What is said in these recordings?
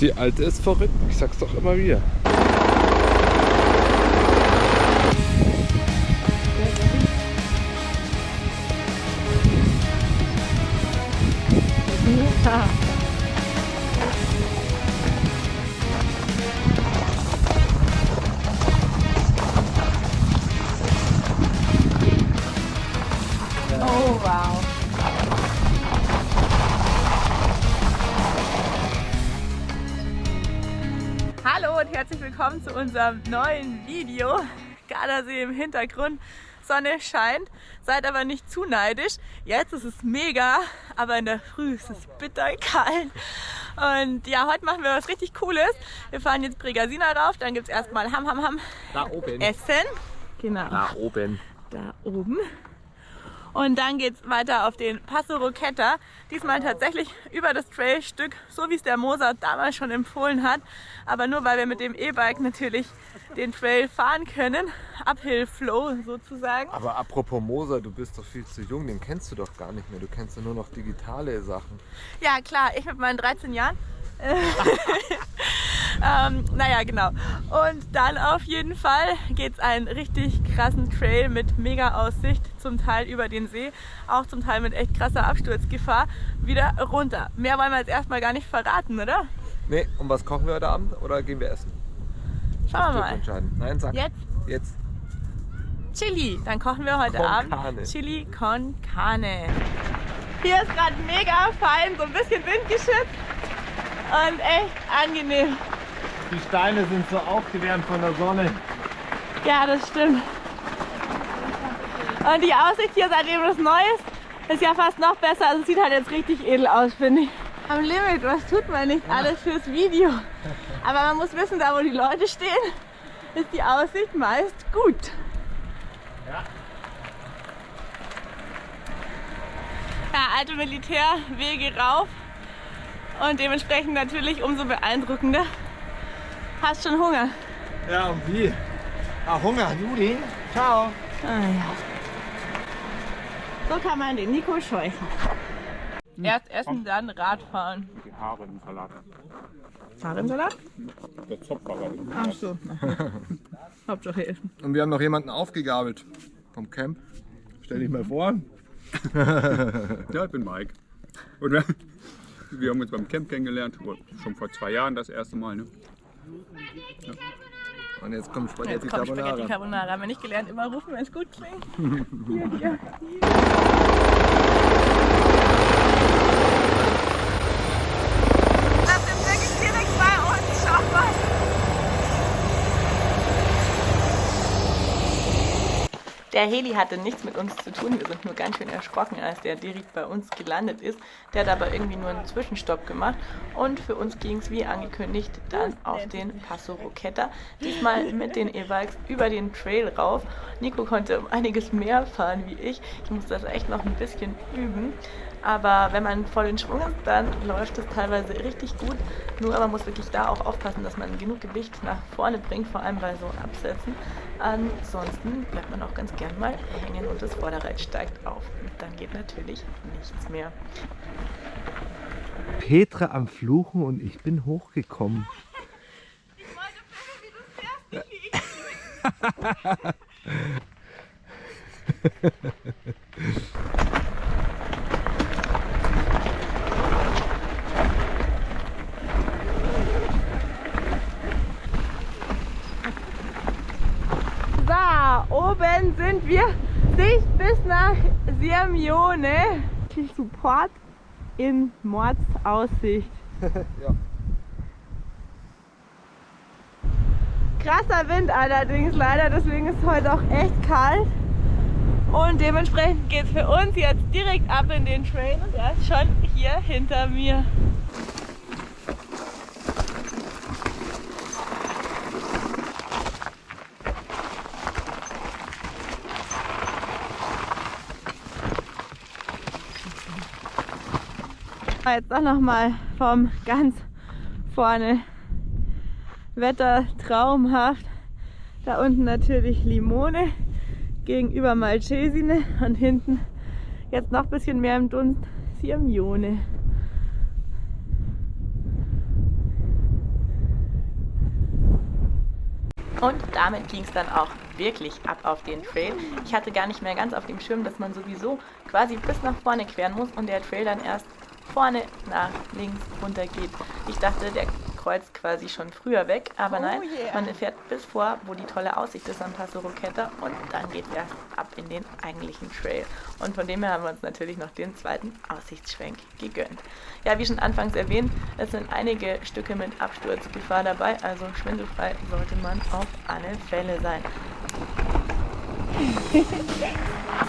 Die alte ist verrückt, ich sag's doch immer wieder. Unserem neuen Video. Gardasee im Hintergrund, Sonne scheint, seid aber nicht zu neidisch. Jetzt ist es mega, aber in der Früh ist es bitterkalt. Und ja, heute machen wir was richtig Cooles. Wir fahren jetzt Bregasina rauf, dann gibt es erstmal Ham Ham Ham Da oben. Essen. Genau. Da oben. da oben. Und dann geht es weiter auf den Passo Roqueta. Diesmal tatsächlich über das Trailstück, so wie es der Mozart damals schon empfohlen hat. Aber nur weil wir mit dem E-Bike natürlich den Trail fahren können. Uphill Flow sozusagen. Aber apropos Moser, du bist doch viel zu jung, den kennst du doch gar nicht mehr. Du kennst ja nur noch digitale Sachen. Ja klar, ich mit meinen 13 Jahren. ähm, naja, genau. Und dann auf jeden Fall geht es einen richtig krassen Trail mit mega Aussicht, zum Teil über den See, auch zum Teil mit echt krasser Absturzgefahr, wieder runter. Mehr wollen wir jetzt erstmal gar nicht verraten, oder? Nee, und was kochen wir heute Abend oder gehen wir essen? Schauen wir mal. entscheiden. Nein, sag. Jetzt Jetzt. Chili. Dann kochen wir heute Con Abend carne. Chili con carne. Hier ist gerade mega fein, so ein bisschen windgeschützt und echt angenehm. Die Steine sind so aufgewärmt von der Sonne. Ja, das stimmt. Und die Aussicht hier, seitdem das neu ist, ist ja fast noch besser. Also es sieht halt jetzt richtig edel aus, finde ich. Am Limit, was tut man nicht alles fürs Video? Aber man muss wissen, da wo die Leute stehen, ist die Aussicht meist gut. Ja, alte Militärwege rauf und dementsprechend natürlich umso beeindruckender. Hast schon Hunger? Ja, und wie? Ah, Hunger, Juli. Ciao. Ah, ja. So kann man den Nico scheuchen. Erst essen, dann Radfahren. Die Haare im Salat. Fahrradsalat? Der Zopfbauer. Ach so. Hauptsache essen. Und wir haben noch jemanden aufgegabelt vom Camp. Stell dich mal vor. Ja, ich bin Mike. Und wir, wir haben uns beim Camp kennengelernt, schon vor zwei Jahren das erste Mal. Ne? Und jetzt kommt Spaghetti Jetzt kommt Spaghetti Carbonara. Carbonara. Haben wir nicht gelernt, immer rufen, wenn es gut klingt. Hier, hier. Das ist wirklich direkt bei uns. Schau mal. Der Heli hatte nichts mit uns zu tun. Wir sind nur ganz schön erschrocken, als der direkt bei uns gelandet ist. Der hat aber irgendwie nur einen Zwischenstopp gemacht. Und für uns ging es wie angekündigt dann auf den Passo Roqueta. Diesmal mit den E-Bikes über den Trail rauf. Nico konnte um einiges mehr fahren wie ich. Ich muss das echt noch ein bisschen üben. Aber wenn man voll in Schwung ist, dann läuft es teilweise richtig gut. Nur man muss wirklich da auch aufpassen, dass man genug Gewicht nach vorne bringt, vor allem bei so Absätzen. Ansonsten bleibt man auch ganz gern mal hängen und das Vorderrad steigt auf. Und dann geht natürlich nichts mehr. Petra am Fluchen und ich bin hochgekommen. So, oben sind wir. Sicht bis nach Sirmione. Viel Support in Mordsaussicht. Ja. Krasser Wind allerdings leider, deswegen ist es heute auch echt kalt. Und dementsprechend geht es für uns jetzt direkt ab in den Train und er ist schon hier hinter mir. Ah, jetzt auch nochmal vom ganz vorne. Wetter traumhaft. Da unten natürlich Limone, gegenüber Malcesine und hinten jetzt noch ein bisschen mehr im Dunst Sirmione. Und damit ging es dann auch wirklich ab auf den Trail. Ich hatte gar nicht mehr ganz auf dem Schirm, dass man sowieso quasi bis nach vorne queren muss und der Trail dann erst vorne nach links runter geht. Ich dachte, der kreuzt quasi schon früher weg, aber Oh nein, yeah. man fährt bis vor, wo die tolle Aussicht ist am Passo Roqueta und dann geht erst ab in den eigentlichen Trail. Und von dem her haben wir uns natürlich noch den zweiten Aussichtsschwenk gegönnt. Ja, wie schon anfangs erwähnt, es sind einige Stücke mit Absturzgefahr dabei, also schwindelfrei sollte man auf alle Fälle sein.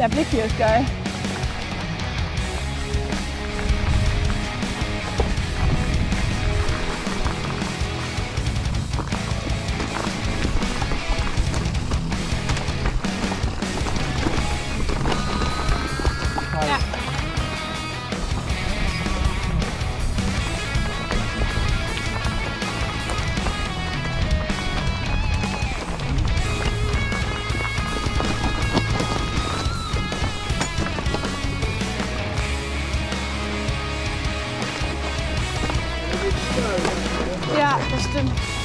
Der Blick hier ist geil. Ja,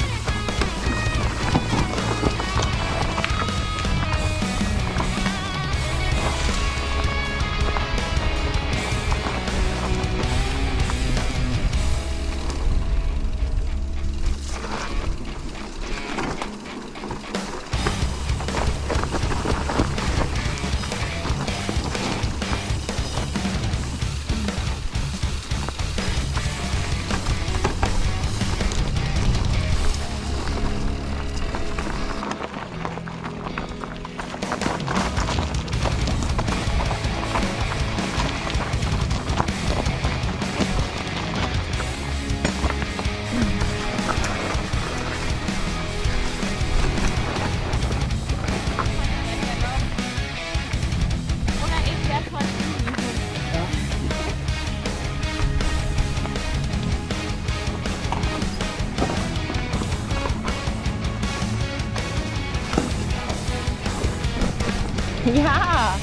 Ja,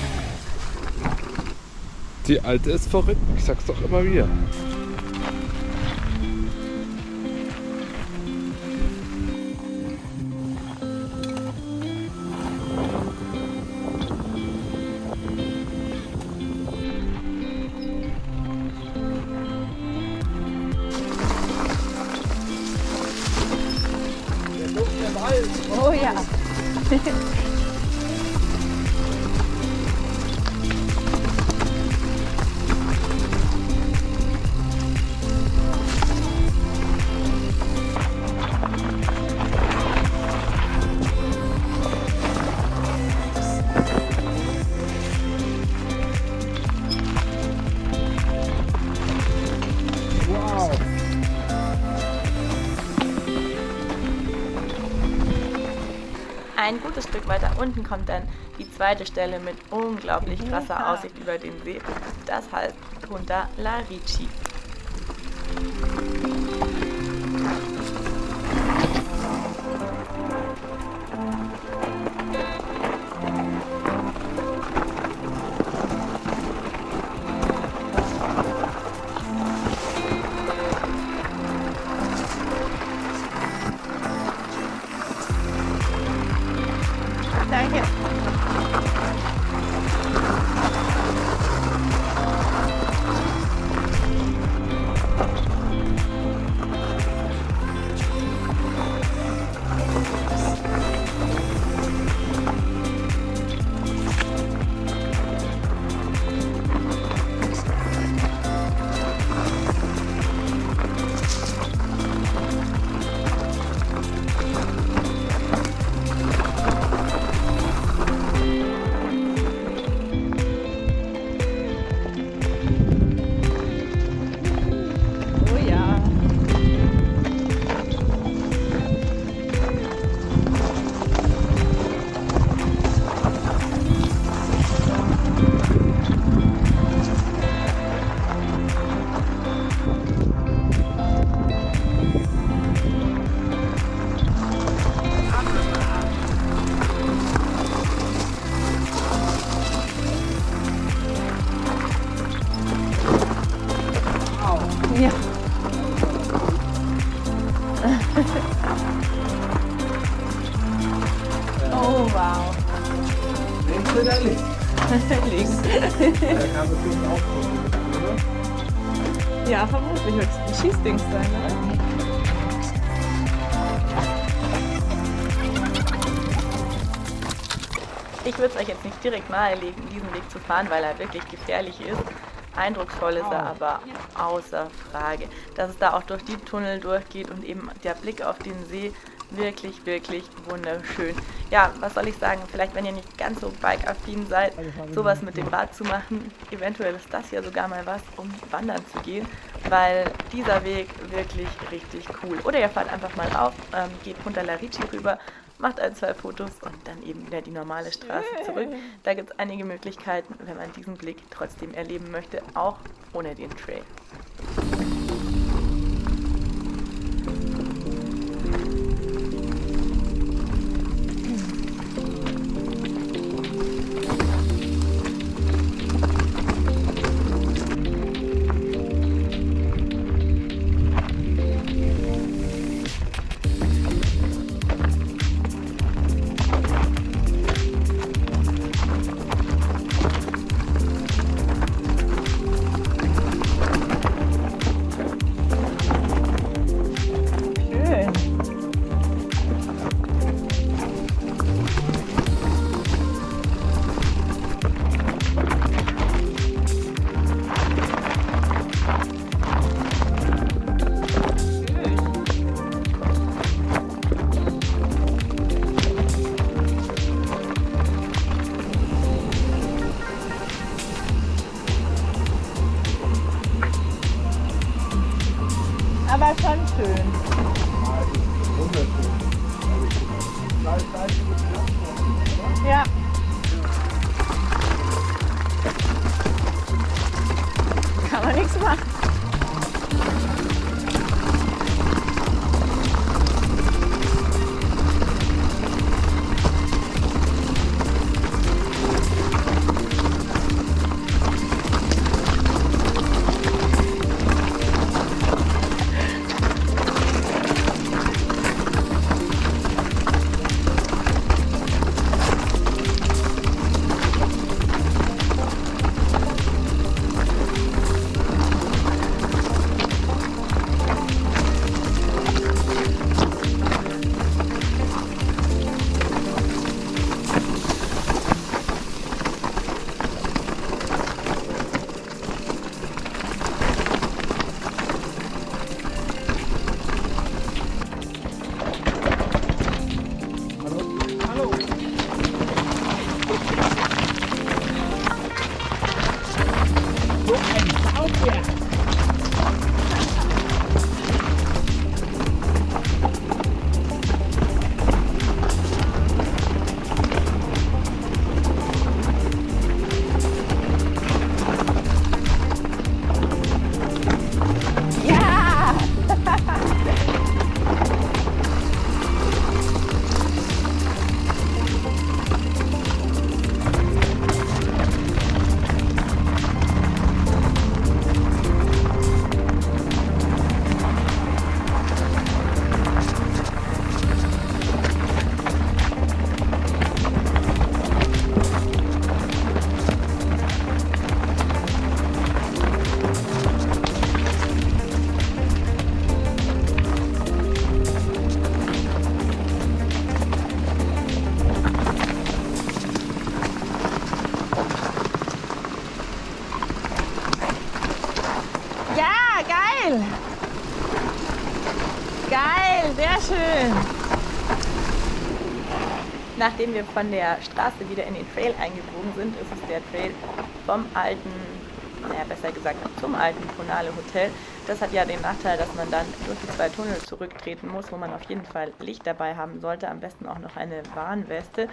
Die alte ist verrückt, ich sag's doch immer wieder. Oh ja. unten kommt dann die zweite Stelle mit unglaublich krasser. Aussicht über den See. Das heißt Punta La Oh, wow. Links oder links? Links. Da kann sich auch oder? Ja, vermutlich wird es ein Schießdings sein, ne? Ich würde es euch jetzt nicht direkt nahelegen, diesen Weg zu fahren, weil er wirklich gefährlich ist. Eindrucksvoll ist er aber außer Frage. Dass es da auch durch die Tunnel durchgeht und eben der Blick auf den See wirklich, wirklich wunderschön. Ja, was soll ich sagen? Vielleicht, wenn ihr nicht ganz so bike-affin seid, sowas mit dem Rad zu machen, eventuell ist das ja sogar mal was, um wandern zu gehen, weil dieser Weg wirklich richtig cool. Oder ihr fahrt einfach mal auf, ähm, geht Punta La Ricci rüber, macht ein, zwei Fotos und dann eben wieder die normale Straße zurück. Da gibt es einige Möglichkeiten, wenn man diesen Blick trotzdem erleben möchte, auch ohne den Trail. Nachdem wir von der Straße wieder in den Trail eingebogen sind, ist es der Trail vom alten, naja, besser gesagt zum alten Ponale Hotel. Das hat ja den Nachteil, dass man dann durch die zwei Tunnel zurücktreten muss, wo man auf jeden Fall Licht dabei haben sollte, am besten auch noch eine Warnweste.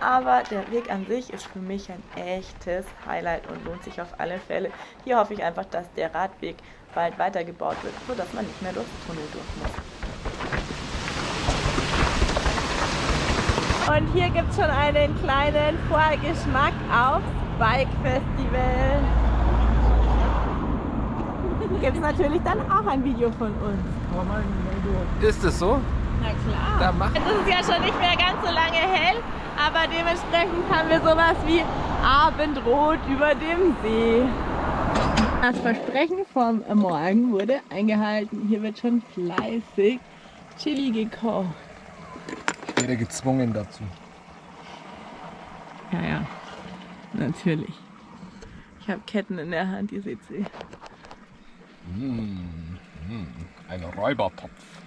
Aber der Weg an sich ist für mich ein echtes Highlight und lohnt sich auf alle Fälle. Hier hoffe ich einfach, dass der Radweg bald weitergebaut wird, sodass man nicht mehr durchs Tunnel durch muss. Und hier gibt es schon einen kleinen Vorgeschmack aufs Bike Festival. Gibt es natürlich dann auch ein Video von uns. Ist es so? Na klar. Da mach. Es ist ja schon nicht mehr ganz so lange hell, aber dementsprechend haben wir sowas wie Abendrot über dem See. Das Versprechen vom Morgen wurde eingehalten. Hier wird schon fleißig Chili gekocht. Ich werde gezwungen dazu. Ja, ja, natürlich. Ich habe Ketten in der Hand, ihr seht sie. Ein Räubertopf.